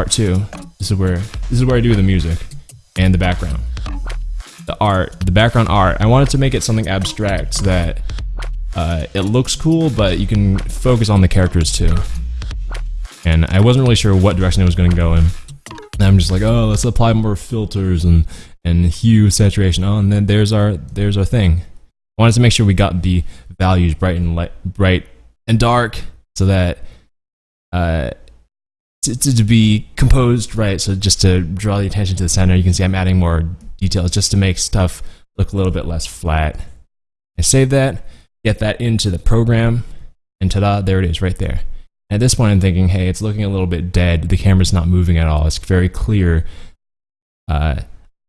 part two. This is where this is where I do the music and the background. The art, the background art. I wanted to make it something abstract so that uh, it looks cool, but you can focus on the characters too. And I wasn't really sure what direction it was going to go in. And I'm just like, oh, let's apply more filters and and hue, saturation. Oh, and then there's our there's our thing. I wanted to make sure we got the values bright and light, bright and dark, so that uh, to, to, be composed right. So just to draw the attention to the center, you can see I'm adding more details just to make stuff look a little bit less flat. I save that, get that into the program, and ta-da, there it is right there. At this point, I'm thinking, hey, it's looking a little bit dead. The camera's not moving at all. It's very clear. Uh,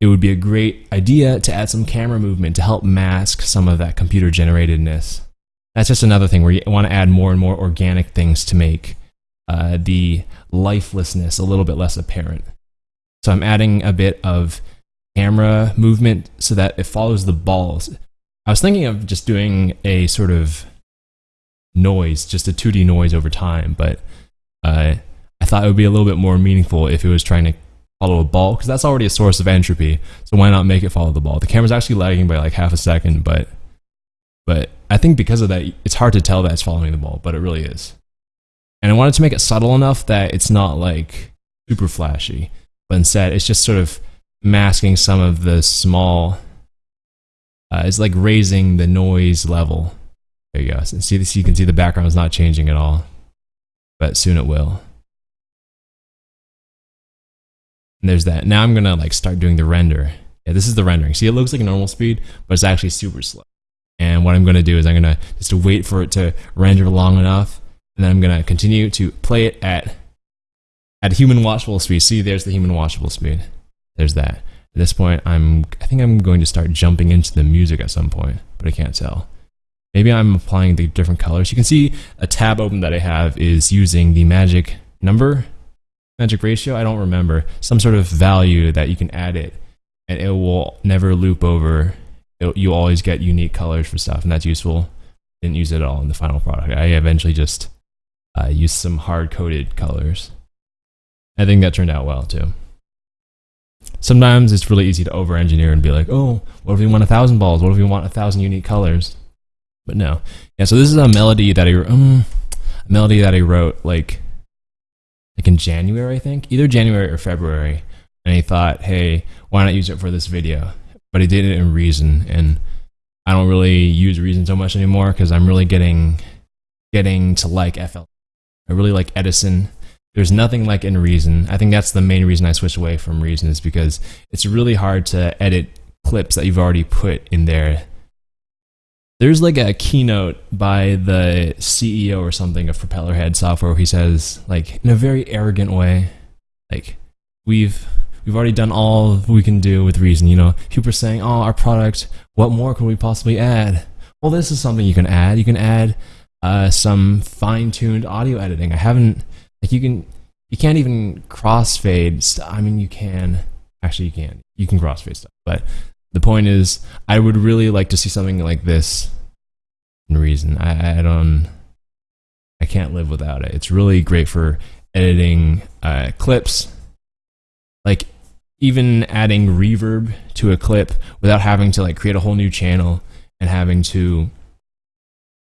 it would be a great idea to add some camera movement to help mask some of that computer generatedness. That's just another thing where you want to add more and more organic things to make uh, the lifelessness a little bit less apparent. So I'm adding a bit of camera movement so that it follows the balls. I was thinking of just doing a sort of noise, just a 2D noise over time, but uh, I thought it would be a little bit more meaningful if it was trying to follow a ball, because that's already a source of entropy. So why not make it follow the ball? The camera's actually lagging by like half a second, but but I think because of that, it's hard to tell that it's following the ball, but it really is. And I wanted to make it subtle enough that it's not like super flashy, but instead it's just sort of masking some of the small. Uh, it's like raising the noise level. There you go. So see this? You can see the background is not changing at all, but soon it will. And there's that. Now I'm gonna like start doing the render. Yeah, this is the rendering. See, it looks like normal speed, but it's actually super slow. And what I'm gonna do is I'm gonna just wait for it to render long enough and then I'm gonna continue to play it at at human watchable speed. See, there's the human watchable speed. There's that. At this point, I'm I think I'm going to start jumping into the music at some point, but I can't tell. Maybe I'm applying the different colors. You can see a tab open that I have is using the magic number, magic ratio. I don't remember some sort of value that you can add it, and it will never loop over. It, you always get unique colors for stuff, and that's useful. Didn't use it at all in the final product. I eventually just uh, use some hard coded colors. I think that turned out well too. Sometimes it's really easy to over engineer and be like, oh, what if we want a thousand balls? What if we want a thousand unique colors? But no. Yeah, so this is a melody that I um, a melody that I wrote like like in January, I think, either January or February. And he thought, hey, why not use it for this video? But he did it in Reason, and I don't really use Reason so much anymore because I'm really getting getting to like FL I really like Edison. There's nothing like in Reason. I think that's the main reason I switched away from Reason is because it's really hard to edit clips that you've already put in there. There's like a keynote by the CEO or something of Propellerhead software where he says, like, in a very arrogant way, like, we've we've already done all we can do with Reason. You know, people are saying, "Oh, our product. What more can we possibly add?" Well, this is something you can add. You can add uh, some fine-tuned audio editing. I haven't like you can you can't even crossfade. Stuff. I mean, you can actually you can you can crossfade stuff, but the point is, I would really like to see something like this. In Reason, I, I don't, I can't live without it. It's really great for editing uh, clips, like even adding reverb to a clip without having to like create a whole new channel and having to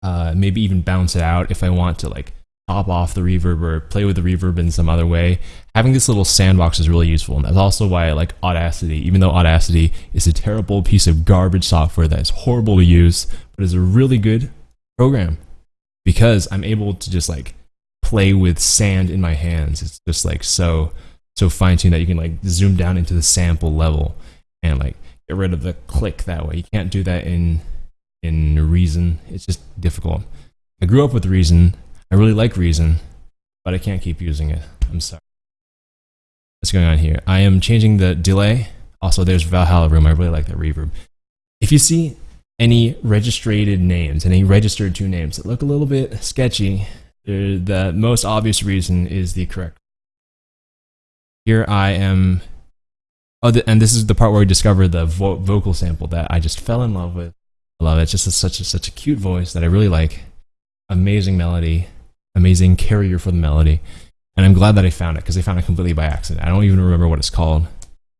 uh, maybe even bounce it out if I want to like top off the reverb or play with the reverb in some other way. Having this little sandbox is really useful, and that's also why I like Audacity. Even though Audacity is a terrible piece of garbage software that is horrible to use, but is a really good program because I'm able to just like play with sand in my hands. It's just like so so fine tuned that you can like zoom down into the sample level and like get rid of the click that way. You can't do that in in Reason. It's just difficult. I grew up with Reason. I really like Reason, but I can't keep using it. I'm sorry. What's going on here? I am changing the delay. Also, there's Valhalla Room. I really like that reverb. If you see any registered names, any registered two names that look a little bit sketchy, the most obvious reason is the correct. Here I am. Oh, and this is the part where we discover the vo vocal sample that I just fell in love with. Love it. It's just a, such a, such a cute voice that I really like. Amazing melody, amazing carrier for the melody. and I'm glad that I found it because I found it completely by accident. I don't even remember what it's called.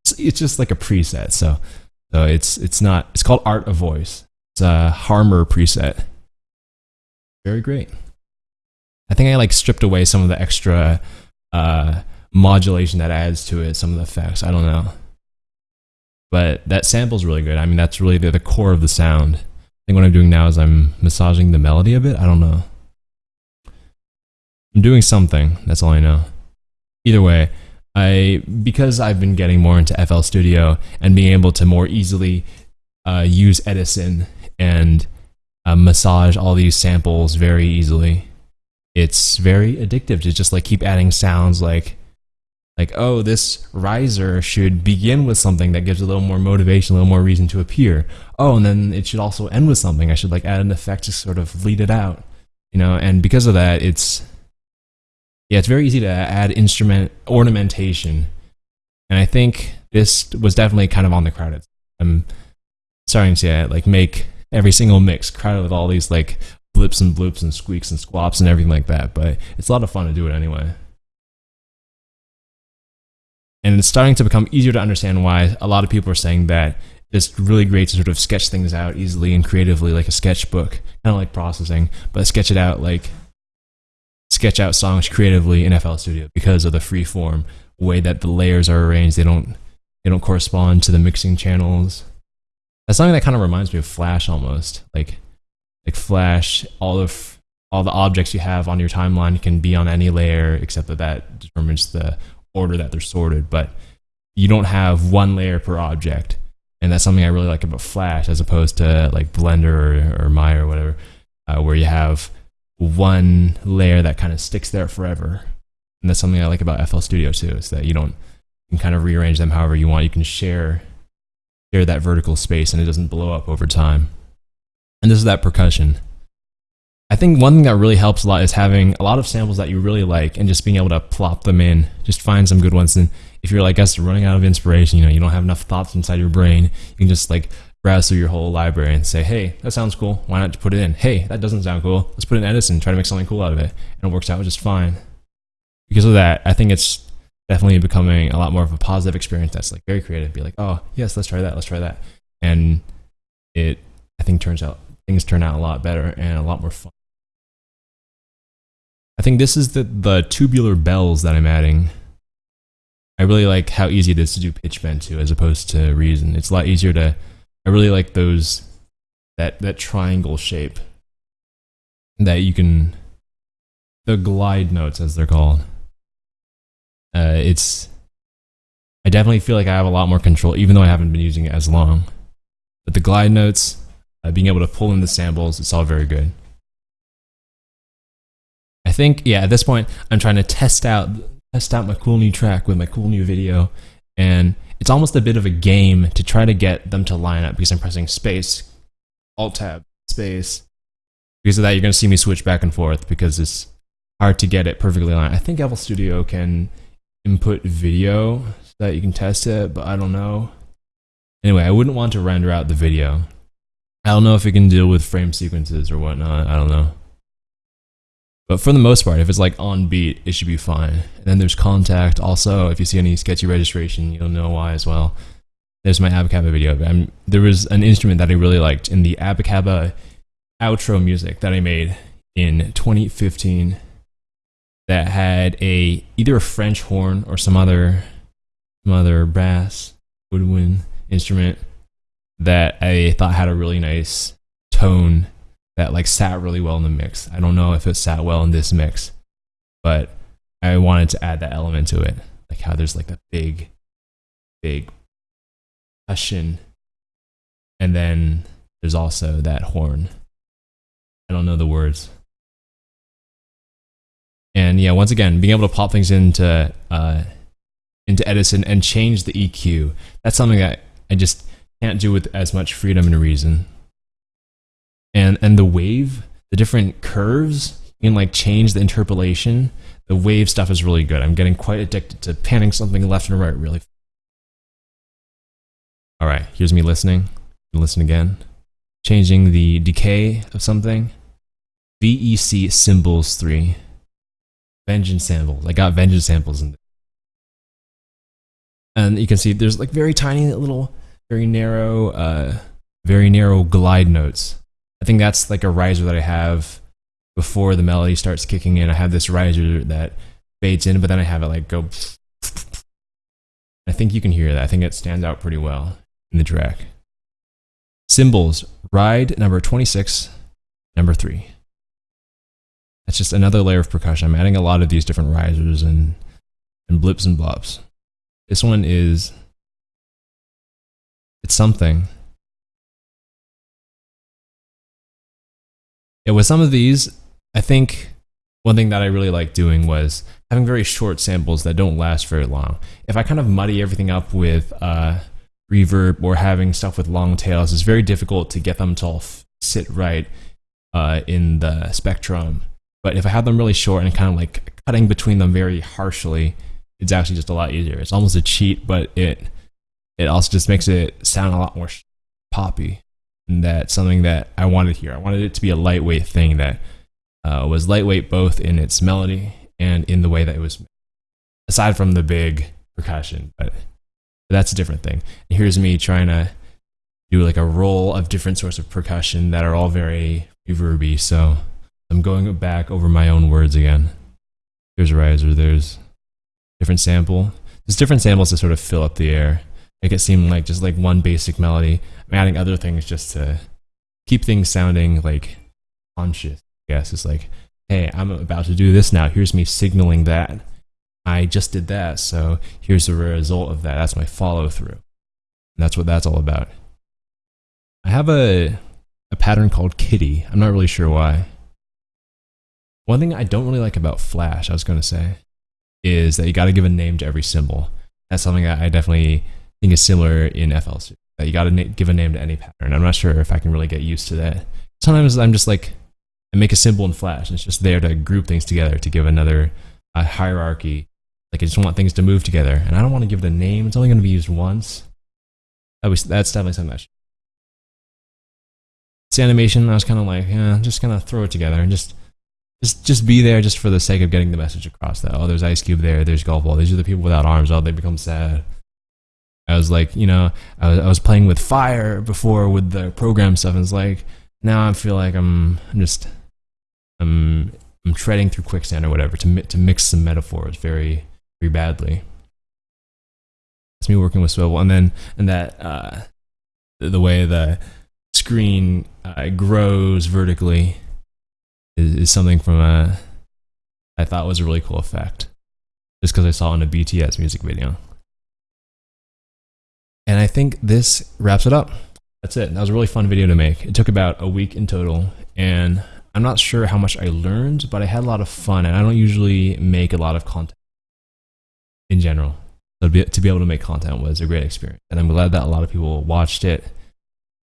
It's, it's just like a preset, so so it's it's not. It's called Art of Voice. It's a Harmor preset. Very great. I think I like stripped away some of the extra uh, modulation that adds to it, some of the effects. I don't know. But that sample's really good. I mean, that's really the, the core of the sound. I think what I'm doing now is I'm massaging the melody a bit. I don't know. I'm doing something. That's all I know. Either way, I because I've been getting more into FL Studio and being able to more easily uh, use Edison and uh, massage all these samples very easily. It's very addictive to just like keep adding sounds like like oh this riser should begin with something that gives a little more motivation a little more reason to appear. Oh and then it should also end with something. I should like add an effect to sort of lead it out you know? And because of that it's yeah it's very easy to add instrument ornamentation. And i think this was definitely kind of on the crowded i'm starting to yeah, like make every single mix crowded with all these like blips and bloops and squeaks and squaps and everything like that. But it's a lot of fun to do it anyway and it's starting to become easier to understand why a lot of people are saying that it's really great to sort of sketch things out easily and creatively, like a sketchbook, kind of like processing, but sketch it out like sketch out songs creatively in FL Studio because of the free form way that the layers are arranged. They don't they don't correspond to the mixing channels. That's something that kind of reminds me of Flash almost. Like like Flash, all of all the objects you have on your timeline can be on any layer except that that determines the order that they're sorted, but you don't have one layer per object. And that's something I really like about Flash as opposed to like Blender or, or Maya or whatever, uh, where you have one layer that kind of sticks there forever. And that's something I like about FL Studio too, is that you don't you can kind of rearrange them however you want. You can share share that vertical space and it doesn't blow up over time. And this is that percussion. I think one thing that really helps a lot is having a lot of samples that you really like and just being able to plop them in. Just find some good ones. And if you're like us running out of inspiration, you know, you don't have enough thoughts inside your brain, you can just like browse through your whole library and say, hey, that sounds cool. Why not put it in? Hey, that doesn't sound cool. Let's put in Edison, try to make something cool out of it. And it works out just fine. Because of that, I think it's definitely becoming a lot more of a positive experience that's like very creative. Be like, oh, yes, let's try that, let's try that. And it, I think, turns out, things turn out a lot better and a lot more fun. I think this is the, the tubular bells that I'm adding. I really like how easy it is to do pitch bend to as opposed to reason. It's a lot easier to, I really like those, that, that triangle shape that you can, the glide notes as they're called. Uh, it's, I definitely feel like I have a lot more control even though I haven't been using it as long. But the glide notes, uh, being able to pull in the samples, it's all very good. I think, yeah, at this point, I'm trying to test out test out my cool new track with my cool new video, and it's almost a bit of a game to try to get them to line up because I'm pressing space, alt tab, space. Because of that, you're going to see me switch back and forth because it's hard to get it perfectly aligned. I think FL Studio can input video so that you can test it, but I don't know. Anyway, I wouldn't want to render out the video. I don't know if it can deal with frame sequences or whatnot. I don't know. But for the most part, if it's like on beat, it should be fine. And then there's contact. Also, if you see any sketchy registration, you'll know why as well. There's my Abacaba video. I'm, um, there was an instrument that I really liked in the Abacaba outro music that I made in 2015 that had a either a French horn or some other some other brass woodwind instrument that I thought had a really nice tone that like sat really well in the mix. I don't know if it sat well in this mix, but I wanted to add that element to it. Like how there's like a big, big percussion. And then there's also that horn. I don't know the words. And yeah, once again, being able to pop things into uh, into Edison and change the EQ. That's something that I just can't do with as much freedom and reason and and the wave, the different curves, you can like change the interpolation. The wave stuff is really good. I'm getting quite addicted to panning something left and right really. All right, here's me listening. Listen again. Changing the decay of something. VEC cymbals 3. vengeance samples. I got vengeance samples in there. And you can see there's like very tiny little, very narrow, uh, very narrow glide notes. I think that's like a riser that I have before the melody starts kicking in. I have this riser that fades in, but then I have it like go. I think you can hear that. I think it stands out pretty well in the track. Cymbals, ride number 26, number 3. That's just another layer of percussion. I'm adding a lot of these different risers and, and blips and bops. This one is, it's something. Yeah, with some of these, I think one thing that I really like doing was having very short samples that don't last very long. If I kind of muddy everything up with uh, reverb or having stuff with long tails, it's very difficult to get them to all sit right uh, in the spectrum. But if I have them really short and kind of like cutting between them very harshly, it's actually just a lot easier. It's almost a cheat, but it it also just makes it sound a lot more poppy. And that's something that I wanted here. I wanted it to be a lightweight thing that uh, was lightweight both in its melody and in the way that it was, aside from the big percussion. But that's a different thing. And here's me trying to do like a roll of different sorts of percussion that are all very reverby. So I'm going back over my own words again. There's a riser. There's different sample. There's different samples to sort of fill up the air, make it seem like just like one basic melody. I'm adding other things just to keep things sounding like conscious. I guess it's like, hey, I'm about to do this now. Here's me signaling that I just did that. So here's the result of that. That's my follow through. That's what that's all about. I have a a pattern called Kitty. I'm not really sure why. One thing I don't really like about Flash, I was going to say, is that you got to give a name to every symbol. That's something that I definitely is similar in FL. That you got to give a name to any pattern. I'm not sure if I can really get used to that. Sometimes I'm just like, I make a symbol in Flash, and it's just there to group things together to give another hierarchy. Like I just want things to move together, and I don't want to give the name. It's only going to be used once. That's definitely something that this animation, I was kind of like, yeah, just kind of throw it together and just, just, just be there just for the sake of getting the message across. That oh, there's Ice Cube there, there's Golf Ball. These are the people without arms. Oh, they become sad. I was like, you know, I was, I was playing with fire before with the program stuff, and it's like now I feel like I'm, I'm just, I'm, I'm treading through quicksand or whatever to mi- to mix some metaphors very, very badly. It's me working with swivel, and then and that uh, the, the way the screen uh, grows vertically is, is something from a I thought was a really cool effect, just because I saw it in a BTS music video. And I think this wraps it up. That's it. That was a really fun video to make. It took about a week in total, and I'm not sure how much I learned, but I had a lot of fun, and I don't usually make a lot of content in general. So to be, able to make content was a great experience, and I'm glad that a lot of people watched it.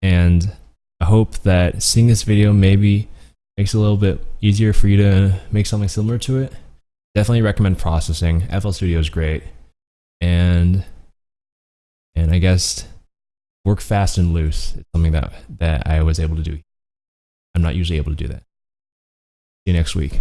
And I hope that seeing this video maybe makes it a little bit easier for you to make something similar to it. Definitely recommend processing. FL Studio is great, guess work fast and loose. It's something that that I was able to do. I'm not usually able to do that. See you next week.